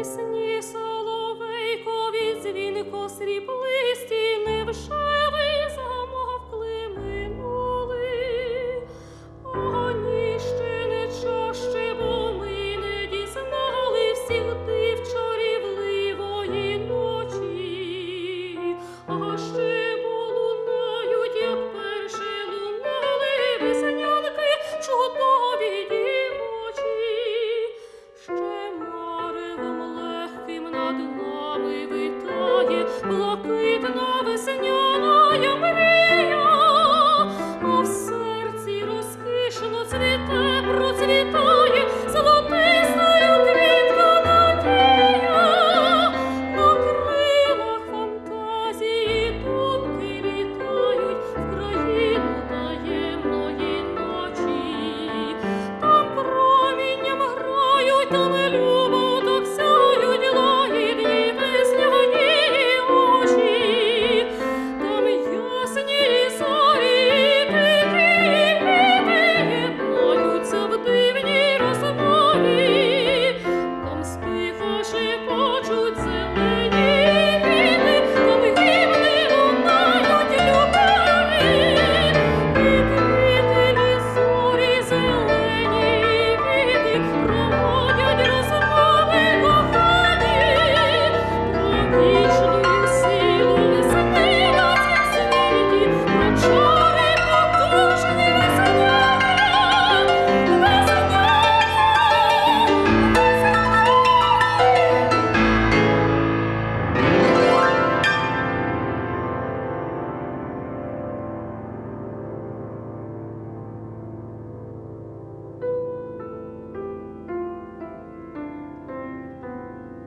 пісні соловейкові дзвінко срібло. трепетає блакитно весняна мрія, а в серці розкишно цвіте.